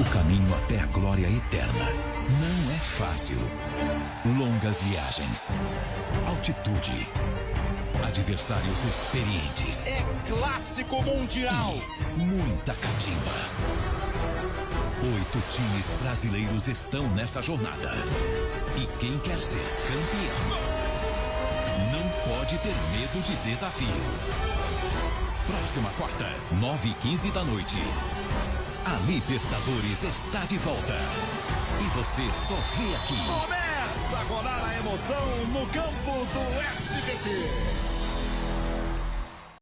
O caminho até a glória eterna não é fácil. Longas viagens, altitude, adversários experientes. É clássico mundial. Muita catimba. Oito times brasileiros estão nessa jornada. E quem quer ser campeão não pode ter medo de desafio. Próxima quarta, nove e quinze da noite. Libertadores está de volta. E você só vê aqui. Começa a rolar a emoção no campo.